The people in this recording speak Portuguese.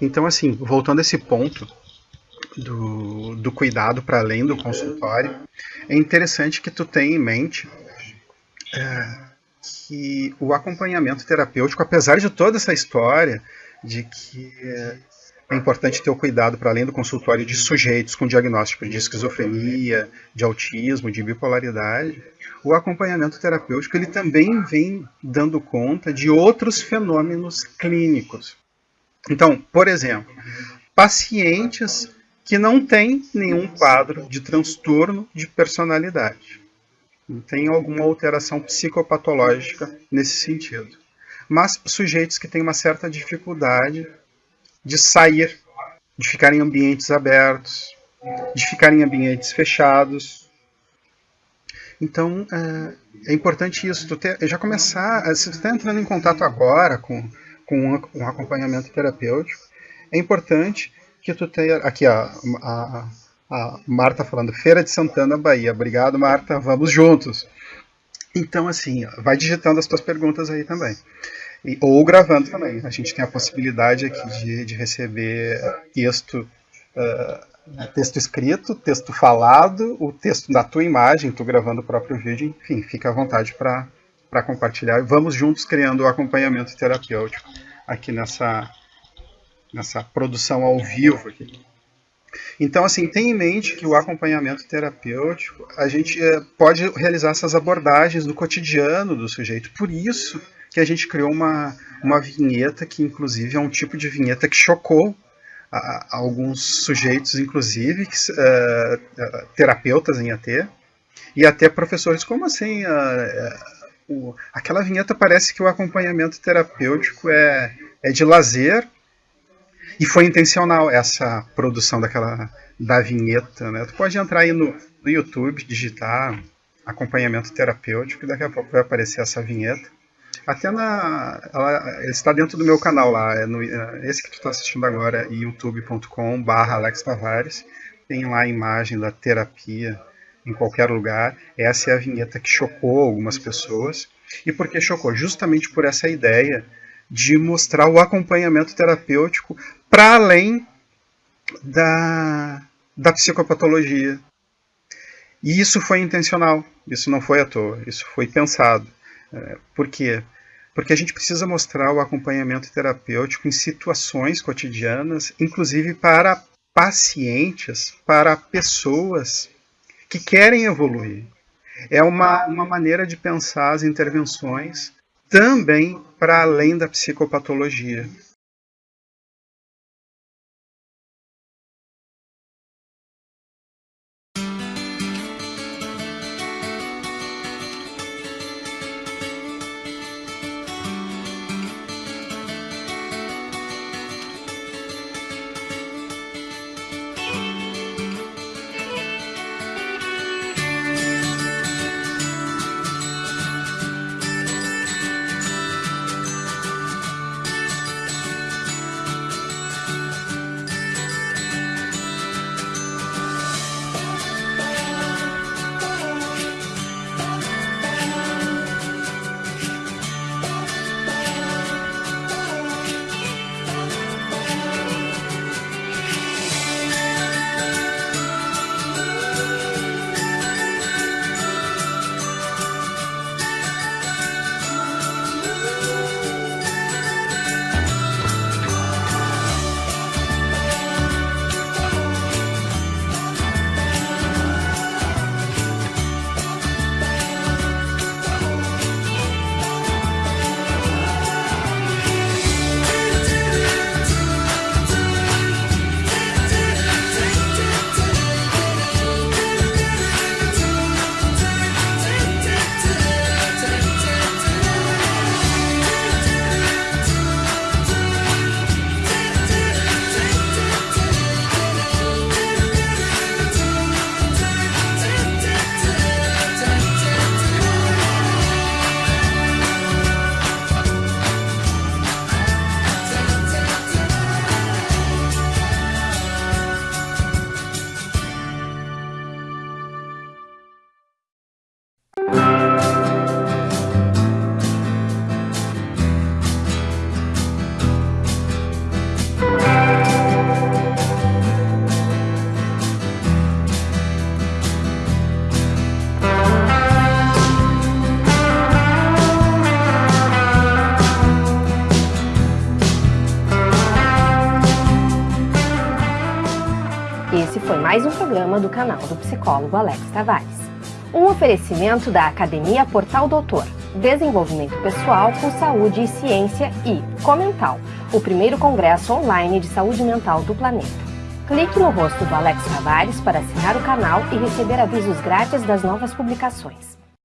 Então, assim, voltando a esse ponto do, do cuidado para além do consultório, é interessante que tu tenha em mente é, que o acompanhamento terapêutico, apesar de toda essa história de que é, importante ter o cuidado para além do consultório de sujeitos com diagnóstico de esquizofrenia, de autismo, de bipolaridade, o acompanhamento terapêutico ele também vem dando conta de outros fenômenos clínicos. Então, por exemplo, pacientes que não têm nenhum quadro de transtorno de personalidade, não tem alguma alteração psicopatológica nesse sentido, mas sujeitos que têm uma certa dificuldade de sair, de ficar em ambientes abertos, de ficar em ambientes fechados. Então, é, é importante isso, tu ter, já começar, se tu está entrando em contato agora com, com um acompanhamento terapêutico, é importante que tu tenha, aqui ó, a, a Marta falando, Feira de Santana, Bahia, obrigado Marta, vamos juntos. Então, assim, vai digitando as tuas perguntas aí também. E, ou gravando também. A gente tem a possibilidade aqui de, de receber texto, uh, texto escrito, texto falado, o texto da tua imagem, tu gravando o próprio vídeo, enfim, fica à vontade para compartilhar. Vamos juntos criando o acompanhamento terapêutico aqui nessa, nessa produção ao vivo. Aqui. Então, assim, tenha em mente que o acompanhamento terapêutico, a gente eh, pode realizar essas abordagens do cotidiano do sujeito. Por isso que a gente criou uma, uma vinheta que, inclusive, é um tipo de vinheta que chocou a, a alguns sujeitos, inclusive, que, uh, terapeutas em AT, e até professores. Como assim? Uh, o, aquela vinheta parece que o acompanhamento terapêutico é, é de lazer e foi intencional essa produção daquela da vinheta, né? Tu pode entrar aí no, no YouTube, digitar acompanhamento terapêutico e daqui a pouco vai aparecer essa vinheta. Até na. Ela, está dentro do meu canal lá. É no, é, esse que tu está assistindo agora é youtube.com Alex Tavares. Tem lá a imagem da terapia em qualquer lugar. Essa é a vinheta que chocou algumas pessoas. E por que chocou? Justamente por essa ideia de mostrar o acompanhamento terapêutico para além da, da psicopatologia. E isso foi intencional, isso não foi à toa, isso foi pensado. É, por quê? porque a gente precisa mostrar o acompanhamento terapêutico em situações cotidianas, inclusive para pacientes, para pessoas que querem evoluir. É uma, uma maneira de pensar as intervenções também para além da psicopatologia. Esse foi mais um programa do canal do psicólogo Alex Tavares. Um oferecimento da Academia Portal Doutor, Desenvolvimento Pessoal com Saúde e Ciência e Comental, o primeiro congresso online de saúde mental do planeta. Clique no rosto do Alex Tavares para assinar o canal e receber avisos grátis das novas publicações.